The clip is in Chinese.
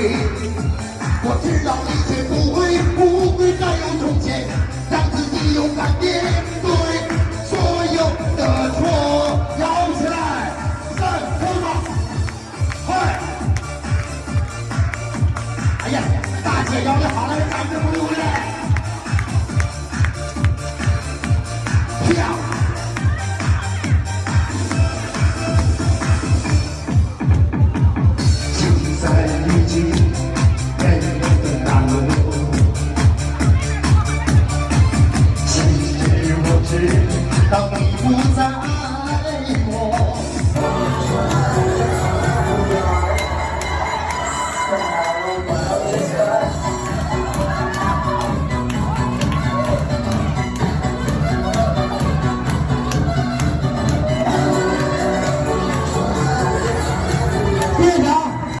我知道一切不会，不会再有从前，让自己勇敢面对所有的错。摇起来，三、四、五，嗨！哎呀，大姐摇的好，来，来，来，来，来。tóc phú giã